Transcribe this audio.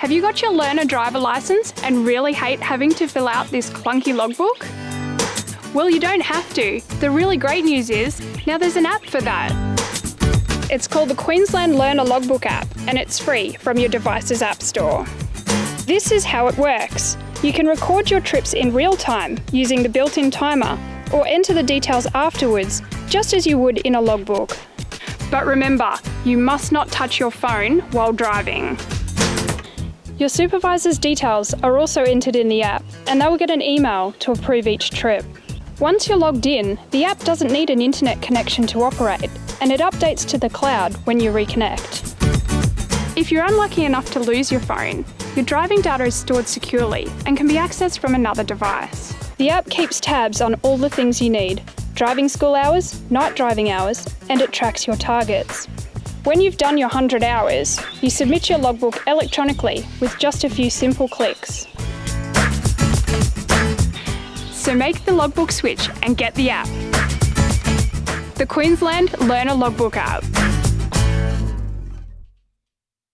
Have you got your learner driver license and really hate having to fill out this clunky logbook? Well, you don't have to. The really great news is, now there's an app for that. It's called the Queensland Learner Logbook app and it's free from your device's app store. This is how it works. You can record your trips in real time using the built-in timer or enter the details afterwards, just as you would in a logbook. But remember, you must not touch your phone while driving. Your supervisor's details are also entered in the app and they will get an email to approve each trip. Once you're logged in, the app doesn't need an internet connection to operate and it updates to the cloud when you reconnect. If you're unlucky enough to lose your phone, your driving data is stored securely and can be accessed from another device. The app keeps tabs on all the things you need driving school hours, night driving hours, and it tracks your targets. When you've done your 100 hours, you submit your logbook electronically with just a few simple clicks. So make the logbook switch and get the app. The Queensland Learner Logbook app.